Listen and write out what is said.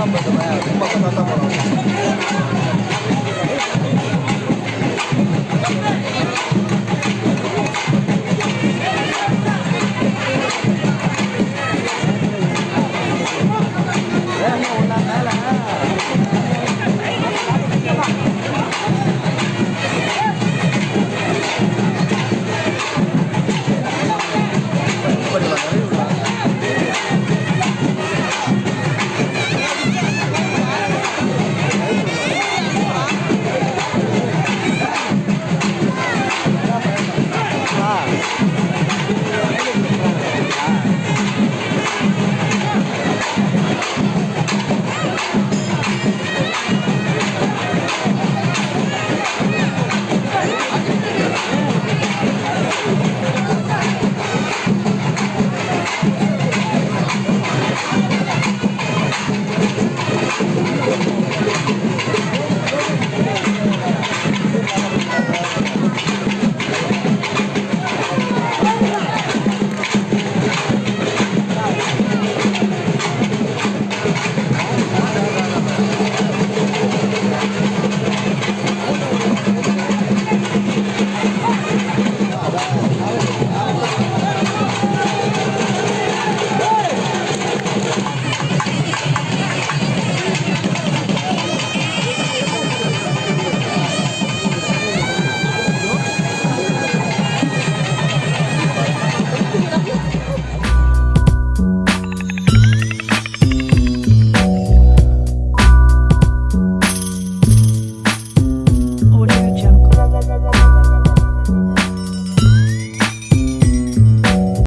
他们怎么样？他们看到他们了。